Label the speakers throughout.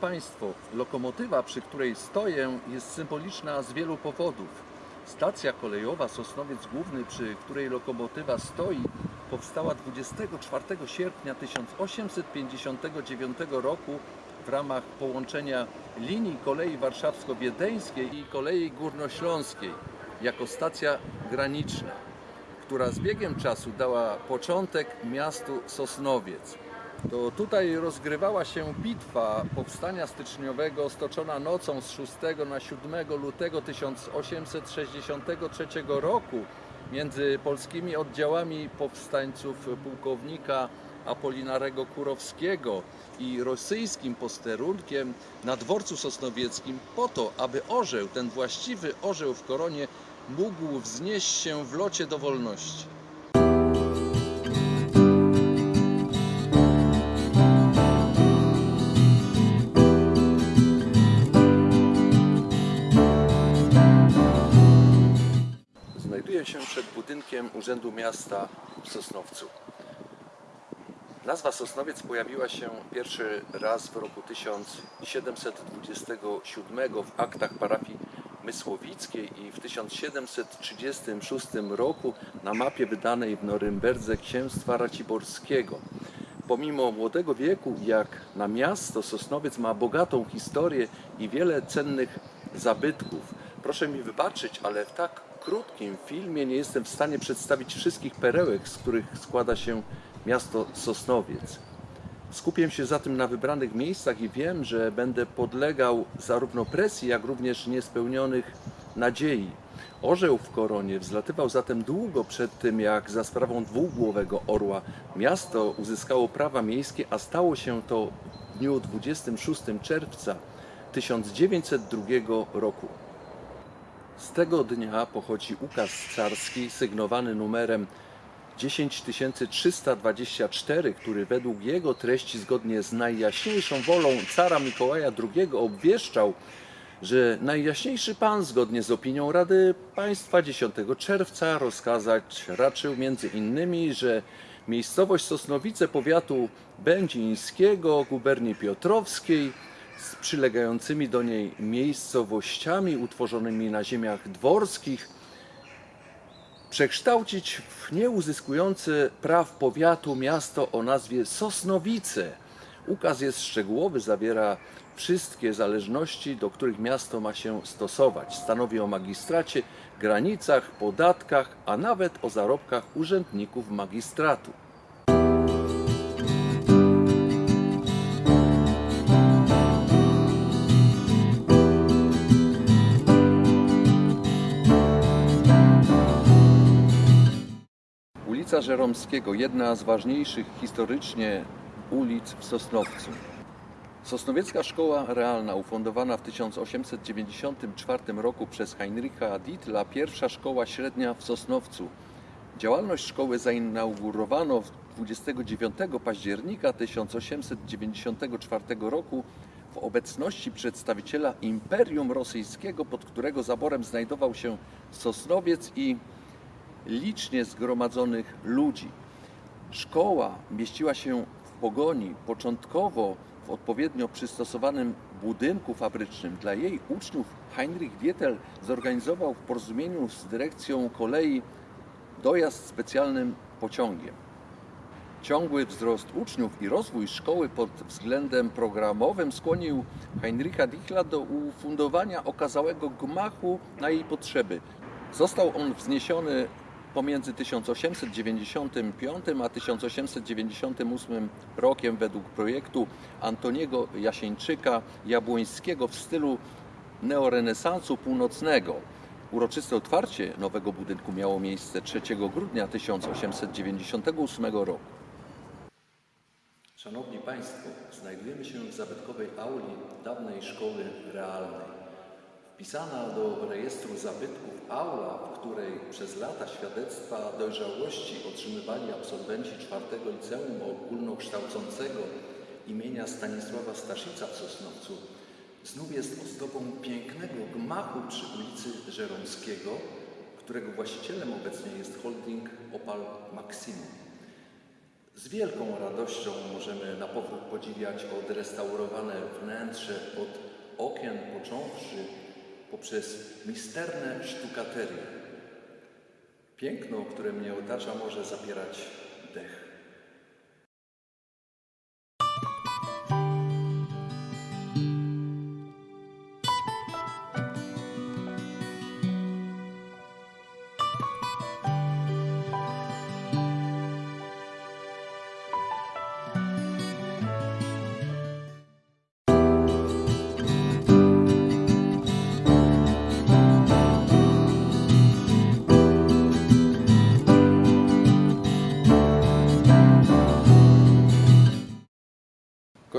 Speaker 1: Państwo, lokomotywa, przy której stoję, jest symboliczna z wielu powodów. Stacja kolejowa Sosnowiec Główny, przy której lokomotywa stoi, powstała 24 sierpnia 1859 roku w ramach połączenia linii kolei warszawsko-wiedeńskiej i kolei górnośląskiej jako stacja graniczna, która z biegiem czasu dała początek miastu Sosnowiec. To tutaj rozgrywała się bitwa powstania styczniowego stoczona nocą z 6 na 7 lutego 1863 roku między polskimi oddziałami powstańców pułkownika Apolinarego Kurowskiego i rosyjskim posterunkiem na dworcu sosnowieckim po to, aby orzeł, ten właściwy orzeł w koronie mógł wznieść się w locie do wolności. Znajduję się przed budynkiem Urzędu Miasta w Sosnowcu. Nazwa Sosnowiec pojawiła się pierwszy raz w roku 1727 w aktach parafii Mysłowickiej i w 1736 roku na mapie wydanej w Norymberdze Księstwa Raciborskiego. Pomimo młodego wieku, jak na miasto, Sosnowiec ma bogatą historię i wiele cennych zabytków. Proszę mi wybaczyć, ale w tak krótkim filmie nie jestem w stanie przedstawić wszystkich perełek, z których składa się miasto Sosnowiec. Skupię się zatem na wybranych miejscach i wiem, że będę podlegał zarówno presji, jak również niespełnionych nadziei. Orzeł w koronie wzlatywał zatem długo przed tym, jak za sprawą dwugłowego orła miasto uzyskało prawa miejskie, a stało się to w dniu 26 czerwca 1902 roku. Z tego dnia pochodzi ukaz carski sygnowany numerem 10324, który według jego treści zgodnie z najjaśniejszą wolą cara Mikołaja II obwieszczał, że najjaśniejszy pan zgodnie z opinią Rady Państwa 10 czerwca rozkazać raczył między innymi, że miejscowość Sosnowice powiatu będzińskiego, guberni piotrowskiej z przylegającymi do niej miejscowościami utworzonymi na ziemiach dworskich przekształcić w nieuzyskujące praw powiatu miasto o nazwie Sosnowice. Ukaz jest szczegółowy, zawiera wszystkie zależności, do których miasto ma się stosować. Stanowi o magistracie, granicach, podatkach, a nawet o zarobkach urzędników magistratu. Ulica Żeromskiego, jedna z ważniejszych historycznie ulic w Sosnowcu. Sosnowiecka Szkoła Realna, ufundowana w 1894 roku przez Heinricha Dietla, pierwsza szkoła średnia w Sosnowcu. Działalność szkoły zainaugurowano 29 października 1894 roku w obecności przedstawiciela Imperium Rosyjskiego, pod którego zaborem znajdował się Sosnowiec i licznie zgromadzonych ludzi. Szkoła mieściła się w Pogoni, początkowo w odpowiednio przystosowanym budynku fabrycznym. Dla jej uczniów Heinrich Wietel zorganizował w porozumieniu z dyrekcją kolei dojazd specjalnym pociągiem. Ciągły wzrost uczniów i rozwój szkoły pod względem programowym skłonił Heinricha Dichla do ufundowania okazałego gmachu na jej potrzeby. Został on wzniesiony pomiędzy 1895 a 1898 rokiem według projektu Antoniego Jasieńczyka Jabłońskiego w stylu neorenesansu północnego. Uroczyste otwarcie nowego budynku miało miejsce 3 grudnia 1898 roku. Szanowni Państwo, znajdujemy się w zabytkowej auli dawnej szkoły realnej. Wpisana do rejestru zabytków aula, w której przez lata świadectwa dojrzałości otrzymywali absolwenci czwartego liceum ogólnokształcącego imienia Stanisława Staszica w Sosnowcu, znów jest ozdobą pięknego gmachu przy ulicy Żeromskiego, którego właścicielem obecnie jest holding Opal Maximum. Z wielką radością możemy na powrót podziwiać odrestaurowane wnętrze od okien począwszy poprzez misterne sztukaterie. Piękno, które mnie otacza, może zapierać dech.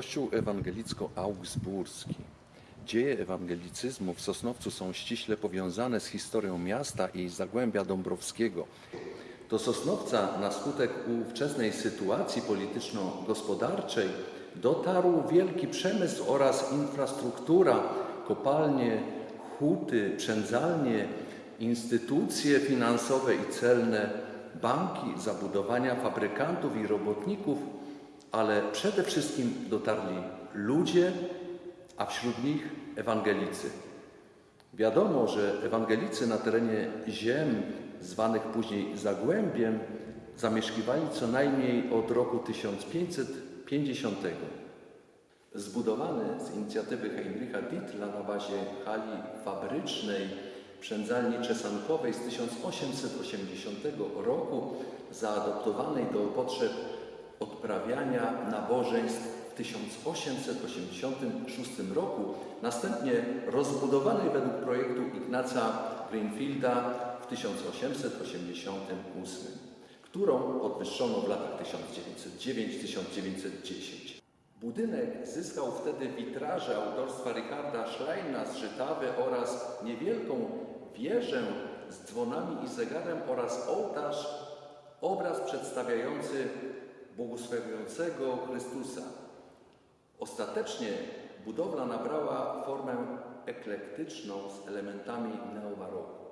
Speaker 1: Kościół ewangelicko-augsburski. Dzieje ewangelicyzmu w Sosnowcu są ściśle powiązane z historią miasta i Zagłębia Dąbrowskiego. Do Sosnowca na skutek ówczesnej sytuacji polityczno-gospodarczej dotarł wielki przemysł oraz infrastruktura, kopalnie, huty, przędzalnie, instytucje finansowe i celne, banki, zabudowania fabrykantów i robotników – ale przede wszystkim dotarli ludzie, a wśród nich ewangelicy. Wiadomo, że ewangelicy na terenie ziem zwanych później Zagłębiem zamieszkiwali co najmniej od roku 1550. Zbudowany z inicjatywy Heinricha Dietla na bazie hali fabrycznej przędzalni czesankowej z 1880 roku, zaadoptowanej do potrzeb odprawiania nabożeństw w 1886 roku, następnie rozbudowanej według projektu Ignaca Greenfielda w 1888, którą podwyższono w latach 1909-1910. Budynek zyskał wtedy witraże autorstwa Richarda Schleina z Żytawy oraz niewielką wieżę z dzwonami i zegarem oraz ołtarz, obraz przedstawiający błogosławiącego Chrystusa. Ostatecznie budowla nabrała formę eklektyczną z elementami neobaroku.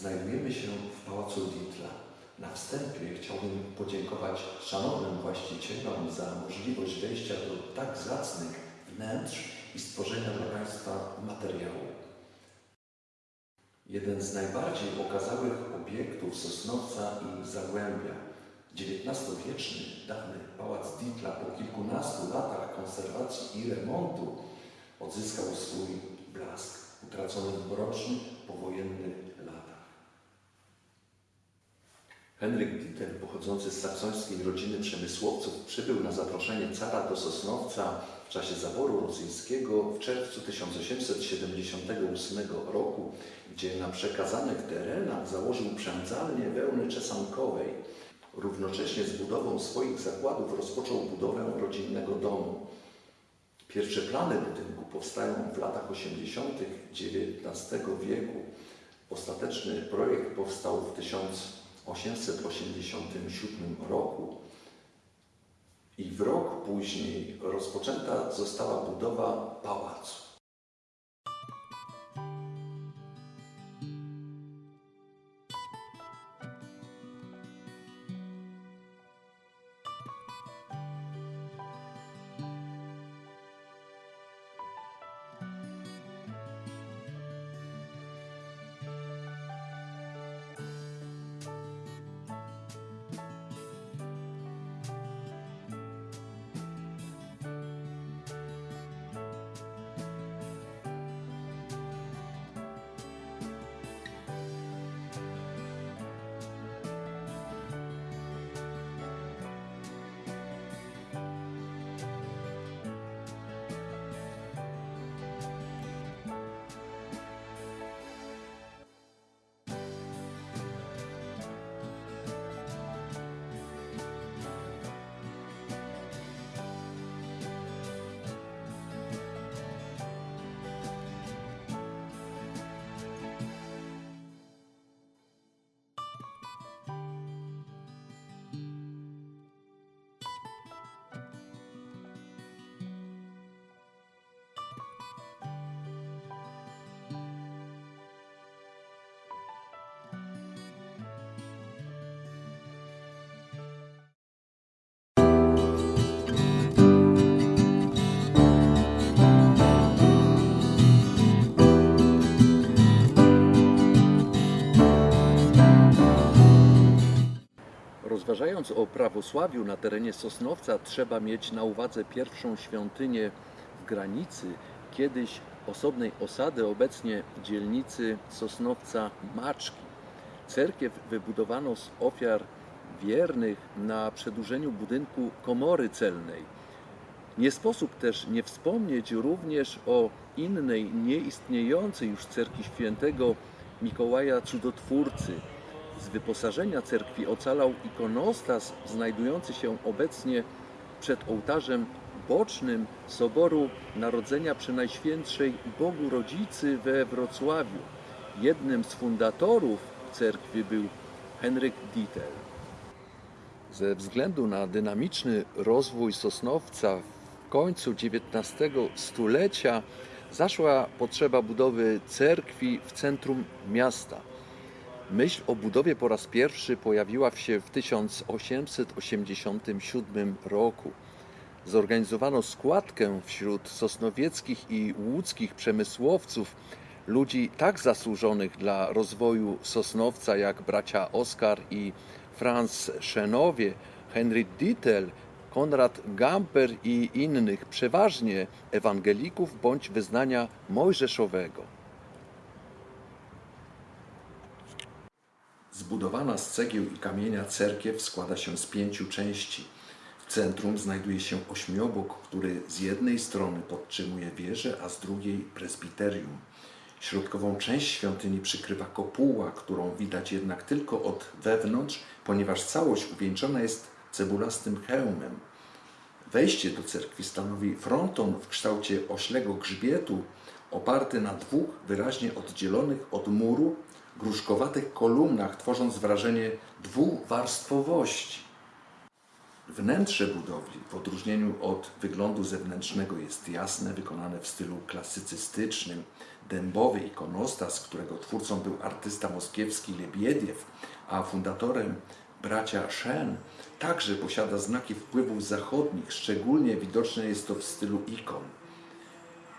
Speaker 1: Znajdujemy się w Pałacu Dietla. Na wstępie chciałbym podziękować szanownym właścicielom za możliwość wejścia do tak zacnych wnętrz i stworzenia dla Państwa materiału. Jeden z najbardziej okazałych obiektów Sosnowca i Zagłębia. XIX-wieczny, dawny Pałac Dietla po kilkunastu latach konserwacji i remontu odzyskał swój blask utracony w mrocznych, powojennych latach. Henryk Dieter, pochodzący z saksońskiej rodziny przemysłowców, przybył na zaproszenie cara do Sosnowca w czasie zaboru rosyjskiego w czerwcu 1878 roku, gdzie na przekazanych terenach założył przędzalnię wełny czesankowej. Równocześnie z budową swoich zakładów rozpoczął budowę rodzinnego domu. Pierwsze plany budynku powstają w latach 80. XIX wieku. Ostateczny projekt powstał w 1887 roku i w rok później rozpoczęta została budowa pałacu. Rozmawiając o prawosławiu na terenie Sosnowca, trzeba mieć na uwadze pierwszą świątynię w granicy, kiedyś osobnej osady, obecnie dzielnicy Sosnowca Maczki. Cerkiew wybudowano z ofiar wiernych na przedłużeniu budynku komory celnej. Nie sposób też nie wspomnieć również o innej, nieistniejącej już cerkwi świętego Mikołaja Cudotwórcy. Z wyposażenia cerkwi ocalał ikonostas znajdujący się obecnie przed ołtarzem bocznym Soboru Narodzenia Przenajświętszej Bogu Rodzicy we Wrocławiu. Jednym z fundatorów cerkwi był Henryk Dietel. Ze względu na dynamiczny rozwój Sosnowca w końcu XIX stulecia zaszła potrzeba budowy cerkwi w centrum miasta. Myśl o budowie po raz pierwszy pojawiła się w 1887 roku. Zorganizowano składkę wśród sosnowieckich i łódzkich przemysłowców, ludzi tak zasłużonych dla rozwoju Sosnowca jak bracia Oskar i Franz Szenowie, Henry Dittel, Konrad Gamper i innych, przeważnie ewangelików bądź wyznania mojżeszowego. Zbudowana z cegieł i kamienia cerkiew składa się z pięciu części. W centrum znajduje się ośmiobok, który z jednej strony podtrzymuje wieżę, a z drugiej presbiterium. Środkową część świątyni przykrywa kopuła, którą widać jednak tylko od wewnątrz, ponieważ całość uwieńczona jest cebulastym hełmem. Wejście do cerkwi stanowi fronton w kształcie oślego grzbietu, oparty na dwóch wyraźnie oddzielonych od muru gruszkowatych kolumnach, tworząc wrażenie dwuwarstwowości. Wnętrze budowli, w odróżnieniu od wyglądu zewnętrznego, jest jasne, wykonane w stylu klasycystycznym. Dębowy ikonostas, którego twórcą był artysta moskiewski Lebiediew, a fundatorem bracia Shen, także posiada znaki wpływów zachodnich. Szczególnie widoczne jest to w stylu ikon.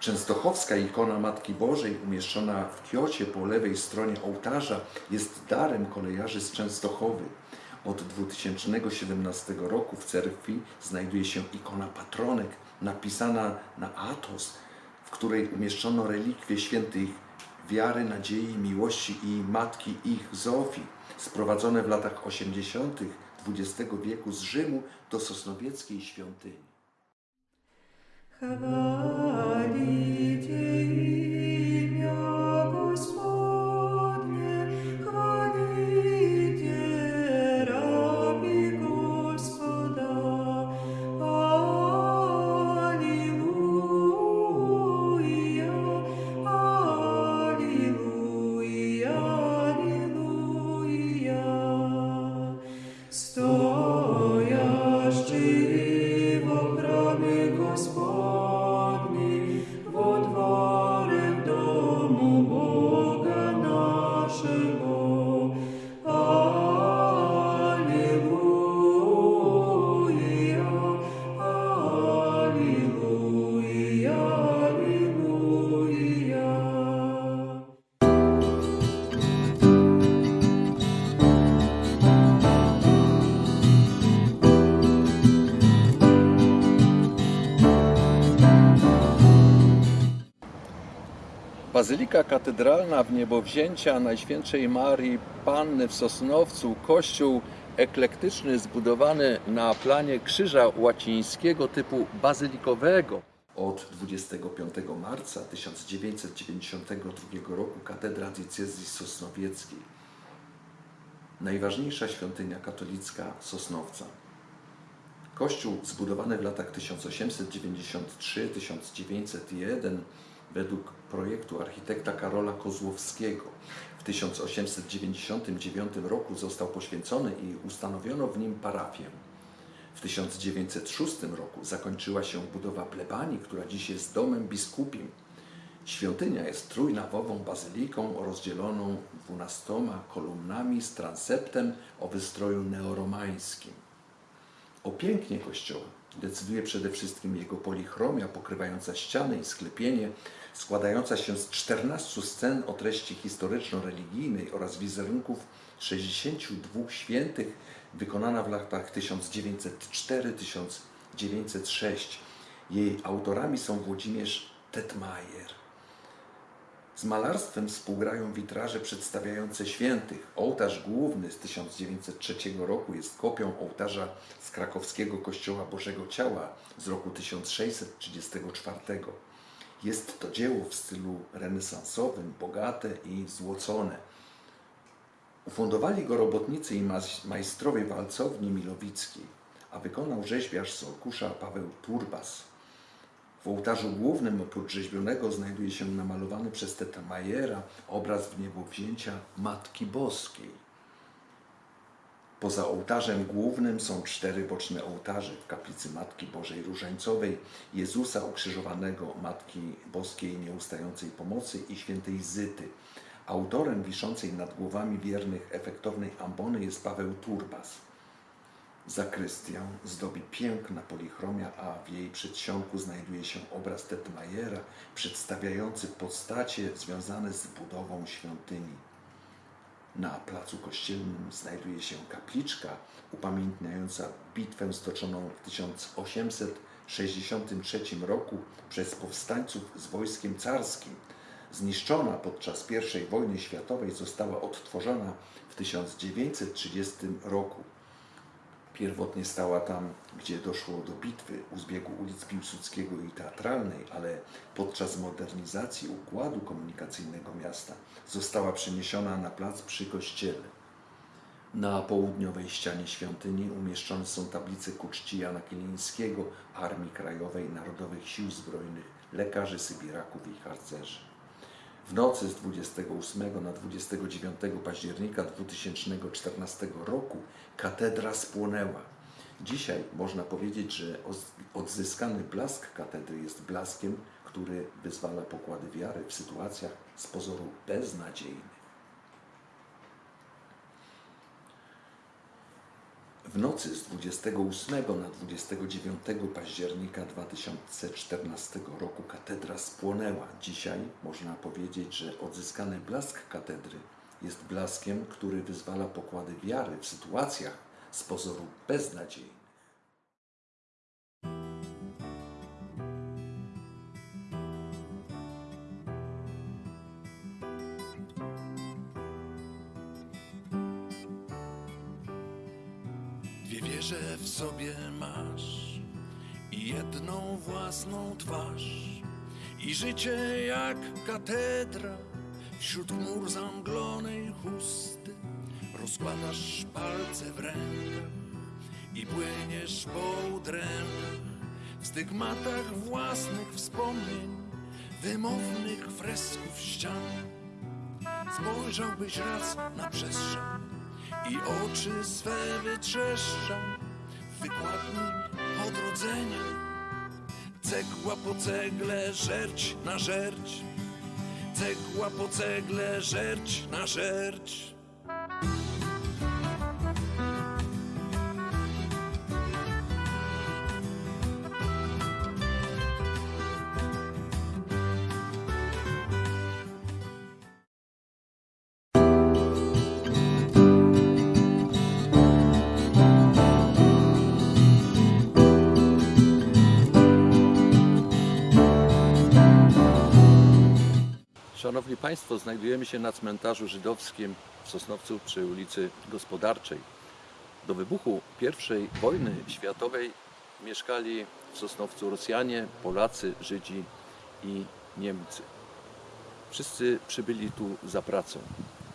Speaker 1: Częstochowska ikona Matki Bożej umieszczona w kiocie po lewej stronie ołtarza jest darem kolejarzy z Częstochowy. Od 2017 roku w cerkwi znajduje się ikona patronek napisana na atos, w której umieszczono relikwie świętych wiary, nadziei, miłości i matki ich Zofii, sprowadzone w latach 80. XX wieku z Rzymu do sosnowieckiej świątyni.
Speaker 2: Хвалите
Speaker 1: Bazylika Katedralna w niebowzięcia Najświętszej Marii Panny w Sosnowcu, kościół eklektyczny zbudowany na planie krzyża łacińskiego typu bazylikowego. Od 25 marca 1992 roku katedra diecezji sosnowieckiej. Najważniejsza świątynia katolicka Sosnowca. Kościół zbudowany w latach 1893-1901 według projektu architekta Karola Kozłowskiego. W 1899 roku został poświęcony i ustanowiono w nim parafię. W 1906 roku zakończyła się budowa plebanii, która dziś jest domem biskupim. Świątynia jest trójnawową bazyliką rozdzieloną dwunastoma kolumnami z transeptem o wystroju neoromańskim. O pięknie kościoła decyduje przede wszystkim jego polichromia pokrywająca ściany i sklepienie, składająca się z 14 scen o treści historyczno-religijnej oraz wizerunków 62 świętych wykonana w latach 1904-1906. Jej autorami są Włodzimierz Tetmajer. Z malarstwem współgrają witraże przedstawiające świętych. Ołtarz główny z 1903 roku jest kopią ołtarza z krakowskiego Kościoła Bożego Ciała z roku 1634. Jest to dzieło w stylu renesansowym, bogate i złocone. Ufundowali go robotnicy i majstrowie walcowni milowickiej, a wykonał rzeźbiarz z Orkusza Paweł Turbas. W ołtarzu głównym oprócz rzeźbionego znajduje się namalowany przez Tetamajera obraz w niebowzięcia Matki Boskiej. Poza ołtarzem głównym są cztery boczne ołtarze w kaplicy Matki Bożej Różańcowej, Jezusa ukrzyżowanego, Matki Boskiej Nieustającej Pomocy i świętej Zyty. Autorem wiszącej nad głowami wiernych efektownej ambony jest Paweł Turbas. Zakrystię zdobi piękna polichromia, a w jej przedsionku znajduje się obraz Tetmajera przedstawiający postacie związane z budową świątyni. Na placu kościelnym znajduje się kapliczka upamiętniająca bitwę stoczoną w 1863 roku przez powstańców z wojskiem carskim. Zniszczona podczas I wojny światowej została odtworzona w 1930 roku. Pierwotnie stała tam, gdzie doszło do bitwy u zbiegu ulic Piłsudskiego i Teatralnej, ale podczas modernizacji układu komunikacyjnego miasta została przeniesiona na plac przy kościele. Na południowej ścianie świątyni umieszczone są tablice ku czci Jana Armii Krajowej, Narodowych Sił Zbrojnych, lekarzy sybiraków i harcerzy. W nocy z 28 na 29 października 2014 roku katedra spłonęła. Dzisiaj można powiedzieć, że odzyskany blask katedry jest blaskiem, który wyzwala pokłady wiary w sytuacjach z pozoru beznadziejnych. W nocy z 28 na 29 października 2014 roku katedra spłonęła. Dzisiaj można powiedzieć, że odzyskany blask katedry jest blaskiem, który wyzwala pokłady wiary w sytuacjach z pozoru beznadziejnych.
Speaker 3: Sobie masz jedną własną twarz i życie jak katedra wśród chmur zamglonej chusty. Rozkładasz palce w rękach i płyniesz po udrękach w stygmatach własnych wspomnień wymownych fresków ścian. Spojrzałbyś raz na przestrzeń i oczy swe wytrzeszczał w wykładni odrodzenia. Cegła po cegle, żerć na żerć, cegła po cegle, żerć na żerć.
Speaker 1: Szanowni Państwo, znajdujemy się na cmentarzu żydowskim w Sosnowcu przy ulicy Gospodarczej. Do wybuchu I wojny światowej mieszkali w Sosnowcu Rosjanie, Polacy, Żydzi i Niemcy. Wszyscy przybyli tu za pracą.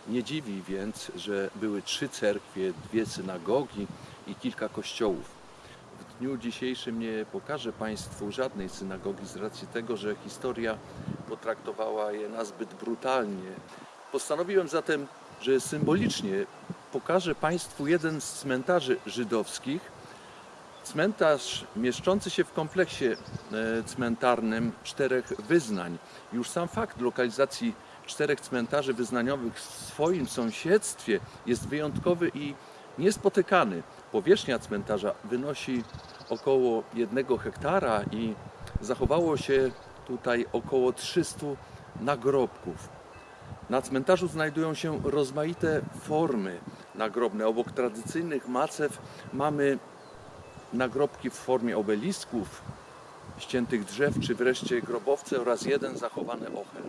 Speaker 1: Nie dziwi więc, że były trzy cerkwie, dwie synagogi i kilka kościołów. Dniu dzisiejszym nie pokażę Państwu żadnej synagogi z racji tego, że historia potraktowała je nazbyt brutalnie. Postanowiłem zatem, że symbolicznie pokażę Państwu jeden z cmentarzy żydowskich. Cmentarz mieszczący się w kompleksie e, cmentarnym czterech wyznań. Już sam fakt lokalizacji czterech cmentarzy wyznaniowych w swoim sąsiedztwie jest wyjątkowy i niespotykany. Powierzchnia cmentarza wynosi około jednego hektara i zachowało się tutaj około 300 nagrobków. Na cmentarzu znajdują się rozmaite formy, nagrobne. Obok tradycyjnych macew mamy nagrobki w formie obelisków, ściętych drzew, czy wreszcie grobowce oraz jeden zachowany ochel.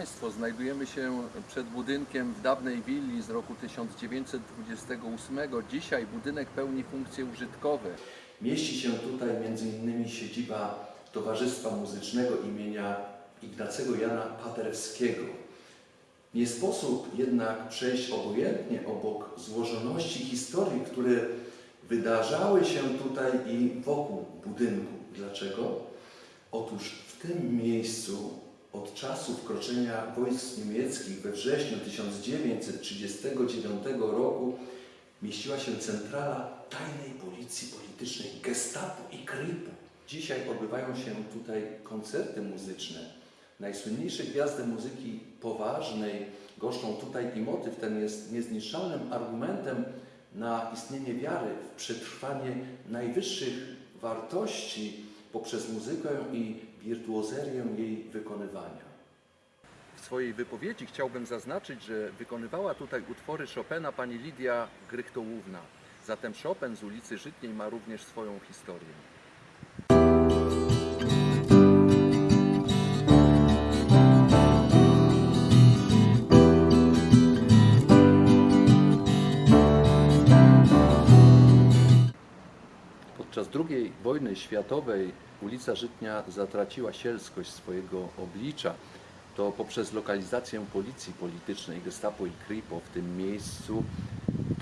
Speaker 1: Państwo, znajdujemy się przed budynkiem w dawnej willi z roku 1928. Dzisiaj budynek pełni funkcje użytkowe. Mieści się tutaj m.in. siedziba Towarzystwa Muzycznego imienia Ignacego Jana Paderewskiego. Nie sposób jednak przejść obojętnie obok złożoności historii, które wydarzały się tutaj i wokół budynku. Dlaczego? Otóż w tym miejscu od czasu wkroczenia wojsk niemieckich we wrześniu 1939 roku mieściła się centrala tajnej policji politycznej Gestapo i Kripo. Dzisiaj odbywają się tutaj koncerty muzyczne. Najsłynniejsze gwiazdy muzyki poważnej goszczą tutaj i motyw ten jest niezniszczalnym argumentem na istnienie wiary w przetrwanie najwyższych wartości poprzez muzykę i wirtuozerię jej wykonywania. W swojej wypowiedzi chciałbym zaznaczyć, że wykonywała tutaj utwory Chopina pani Lidia Grychtołówna. Zatem Chopin z ulicy Żytniej ma również swoją historię. Podczas II wojny światowej ulica Żytnia zatraciła sielskość swojego oblicza. To poprzez lokalizację policji politycznej Gestapo i Kripo w tym miejscu,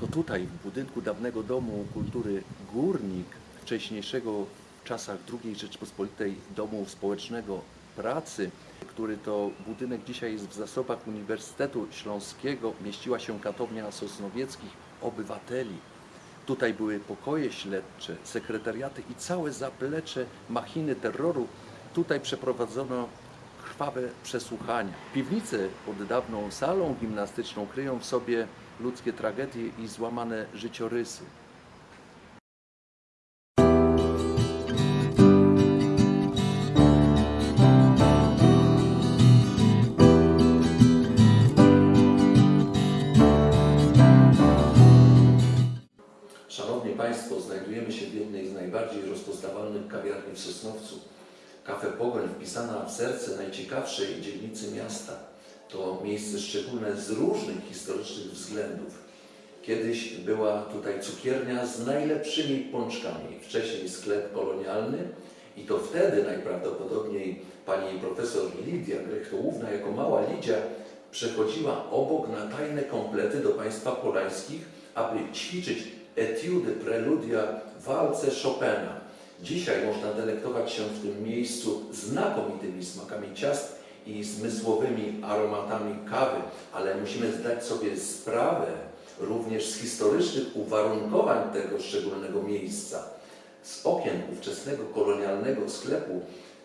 Speaker 1: to tutaj w budynku dawnego Domu Kultury Górnik, wcześniejszego w czasach II Rzeczpospolitej Domu Społecznego Pracy, który to budynek dzisiaj jest w zasobach Uniwersytetu Śląskiego, mieściła się katownia sosnowieckich obywateli. Tutaj były pokoje śledcze, sekretariaty i całe zaplecze machiny terroru. Tutaj przeprowadzono krwawe przesłuchania. Piwnice pod dawną salą gimnastyczną kryją w sobie ludzkie tragedie i złamane życiorysy. Państwo, znajdujemy się w jednej z najbardziej rozpoznawalnych kawiarni w Sosnowcu. Kafe Pogoń, wpisana w serce najciekawszej dzielnicy miasta. To miejsce szczególne z różnych historycznych względów. Kiedyś była tutaj cukiernia z najlepszymi pączkami, wcześniej sklep kolonialny i to wtedy najprawdopodobniej pani profesor Lidia Grechtołówna jako mała Lidia przechodziła obok na tajne komplety do państwa polańskich, aby ćwiczyć etiudy, preludia, walce Chopina. Dzisiaj można delektować się w tym miejscu znakomitymi smakami ciast i zmysłowymi aromatami kawy, ale musimy zdać sobie sprawę również z historycznych uwarunkowań tego szczególnego miejsca. Z okien ówczesnego kolonialnego sklepu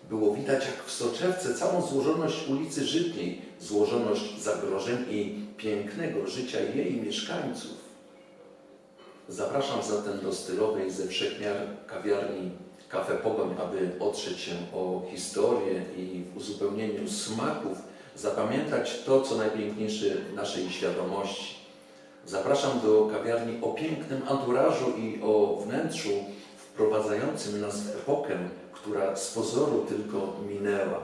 Speaker 1: było widać jak w soczewce całą złożoność ulicy Żytniej, złożoność zagrożeń i pięknego życia jej mieszkańców. Zapraszam zatem do stylowej ze wszechmiar kawiarni Kafe Pogoń, aby otrzeć się o historię i w uzupełnieniu smaków zapamiętać to, co najpiękniejsze naszej świadomości. Zapraszam do kawiarni o pięknym anturażu i o wnętrzu wprowadzającym nas w epokę, która z pozoru tylko minęła.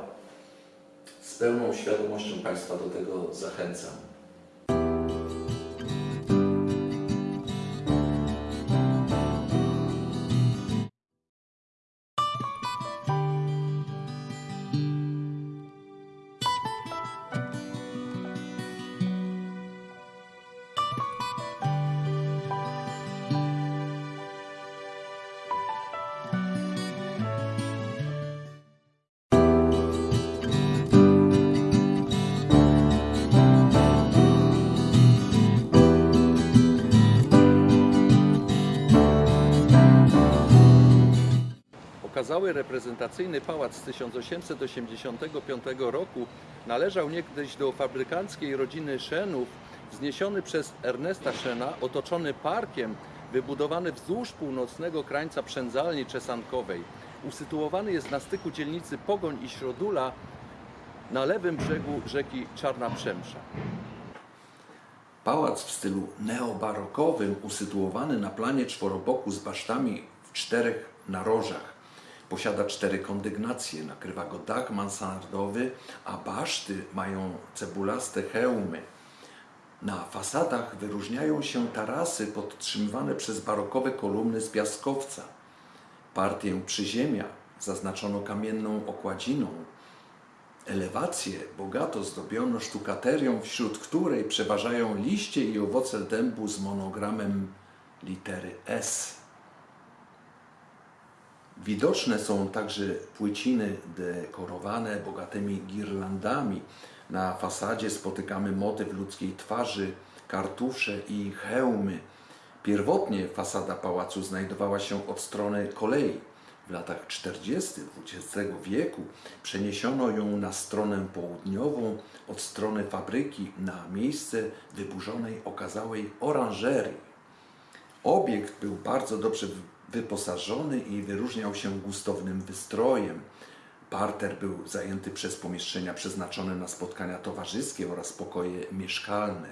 Speaker 1: Z pełną świadomością Państwa do tego zachęcam. Okazały reprezentacyjny pałac z 1885 roku należał niegdyś do fabrykanckiej rodziny Szenów, wzniesiony przez Ernesta Szena, otoczony parkiem, wybudowany wzdłuż północnego krańca przędzalni czesankowej. Usytuowany jest na styku dzielnicy Pogoń i Środula na lewym brzegu rzeki Czarna Przemsza. Pałac w stylu neobarokowym, usytuowany na planie czworoboku z basztami w czterech narożach. Posiada cztery kondygnacje, nakrywa go dach mansardowy, a baszty mają cebulaste hełmy. Na fasadach wyróżniają się tarasy podtrzymywane przez barokowe kolumny z piaskowca. Partię przyziemia zaznaczono kamienną okładziną. Elewacje bogato zdobiono sztukaterią, wśród której przeważają liście i owoce dębu z monogramem litery S. Widoczne są także płyciny dekorowane bogatymi girlandami. Na fasadzie spotykamy motyw ludzkiej twarzy, kartusze i hełmy. Pierwotnie fasada pałacu znajdowała się od strony kolei. W latach 40. XX wieku przeniesiono ją na stronę południową od strony fabryki na miejsce wyburzonej okazałej oranżerii. Obiekt był bardzo dobrze wyposażony i wyróżniał się gustownym wystrojem. Parter był zajęty przez pomieszczenia przeznaczone na spotkania towarzyskie oraz pokoje mieszkalne.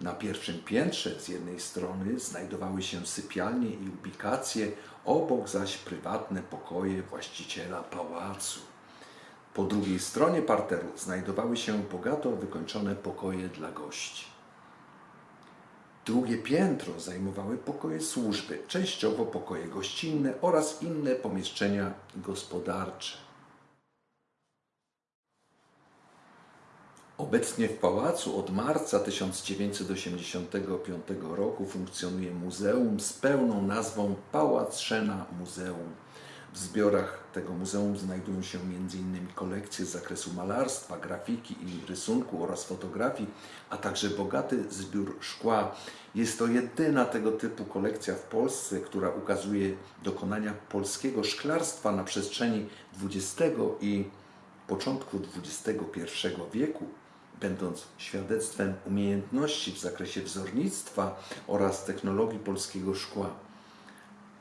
Speaker 1: Na pierwszym piętrze z jednej strony znajdowały się sypialnie i ubikacje, obok zaś prywatne pokoje właściciela pałacu. Po drugiej stronie parteru znajdowały się bogato wykończone pokoje dla gości. Drugie piętro zajmowały pokoje służby, częściowo pokoje gościnne oraz inne pomieszczenia gospodarcze. Obecnie w pałacu od marca 1985 roku funkcjonuje muzeum z pełną nazwą Pałac Szena Muzeum. W zbiorach tego muzeum znajdują się m.in. kolekcje z zakresu malarstwa, grafiki i rysunku oraz fotografii, a także bogaty zbiór szkła. Jest to jedyna tego typu kolekcja w Polsce, która ukazuje dokonania polskiego szklarstwa na przestrzeni XX i początku XXI wieku, będąc świadectwem umiejętności w zakresie wzornictwa oraz technologii polskiego szkła.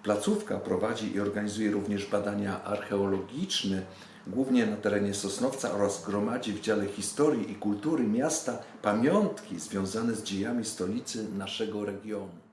Speaker 1: Placówka prowadzi i organizuje również badania archeologiczne, głównie na terenie Sosnowca oraz gromadzi w dziale historii i kultury miasta pamiątki związane z dziejami stolicy naszego regionu.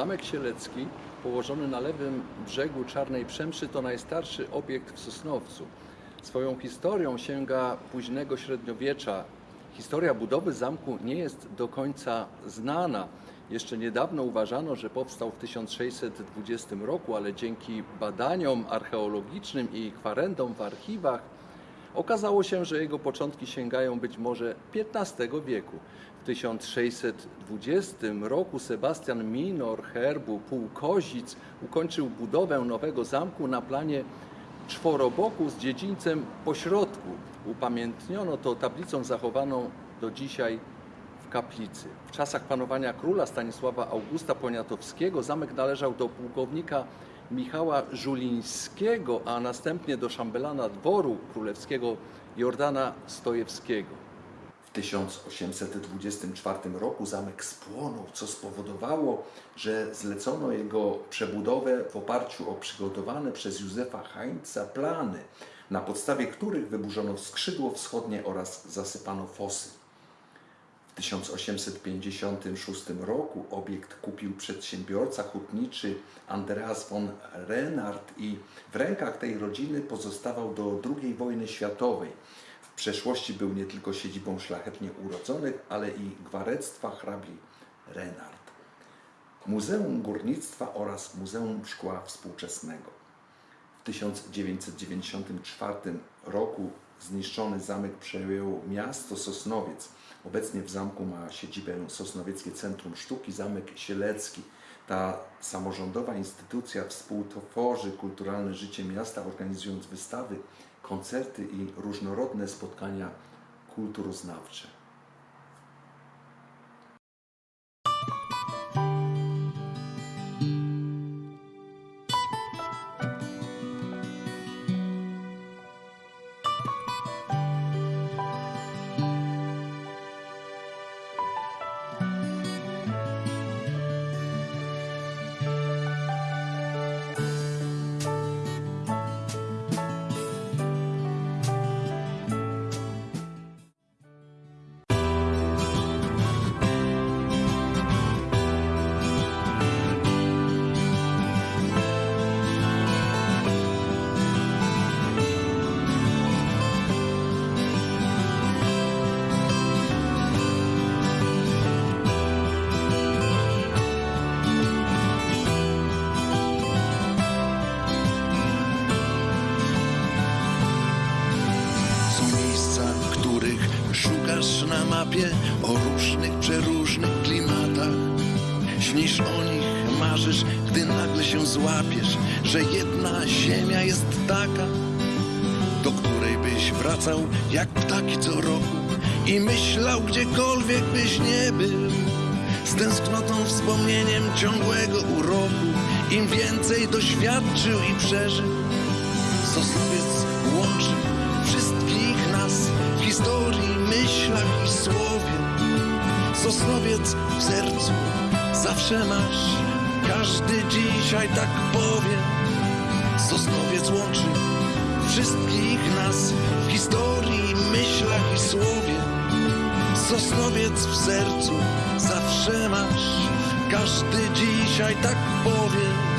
Speaker 1: Zamek Sielecki, położony na lewym brzegu Czarnej Przemszy, to najstarszy obiekt w Sosnowcu. Swoją historią sięga późnego średniowiecza. Historia budowy zamku nie jest do końca znana. Jeszcze niedawno uważano, że powstał w 1620 roku, ale dzięki badaniom archeologicznym i kwarendom w archiwach okazało się, że jego początki sięgają być może XV wieku. W 1620 roku Sebastian Minor herbu Półkozic ukończył budowę nowego zamku na planie czworoboku z dziedzińcem pośrodku. Upamiętniono to tablicą zachowaną do dzisiaj w kaplicy. W czasach panowania króla Stanisława Augusta Poniatowskiego zamek należał do pułkownika Michała Żulińskiego, a następnie do szambelana dworu królewskiego Jordana Stojewskiego. W 1824 roku zamek spłonął, co spowodowało, że zlecono jego przebudowę w oparciu o przygotowane przez Józefa Heinza plany, na podstawie których wyburzono skrzydło wschodnie oraz zasypano fosy. W 1856 roku obiekt kupił przedsiębiorca hutniczy Andreas von Renard i w rękach tej rodziny pozostawał do II wojny światowej. Przeszłości był nie tylko siedzibą szlachetnie urodzonych, ale i gwarectwa hrabi Renard. Muzeum Górnictwa oraz Muzeum Szkła Współczesnego. W 1994 roku zniszczony zamek przejęło miasto Sosnowiec. Obecnie w zamku ma siedzibę Sosnowieckie Centrum Sztuki Zamek Sielecki. Ta samorządowa instytucja współtworzy kulturalne życie miasta, organizując wystawy, koncerty i różnorodne spotkania kulturoznawcze.
Speaker 3: Na mapie o różnych, przeróżnych klimatach. Śnisz o nich, marzysz, gdy nagle się złapiesz, że jedna ziemia jest taka, do której byś wracał jak ptaki co roku i myślał, gdziekolwiek byś nie był. Z tęsknotą, wspomnieniem ciągłego uroku, im więcej doświadczył i przeżył. Sosnowiec myślach i słowie. Sosnowiec w sercu zawsze masz, każdy dzisiaj tak powie. Sosnowiec łączy wszystkich nas w historii, myślach i słowie. Sosnowiec w sercu zawsze masz, każdy dzisiaj tak powie.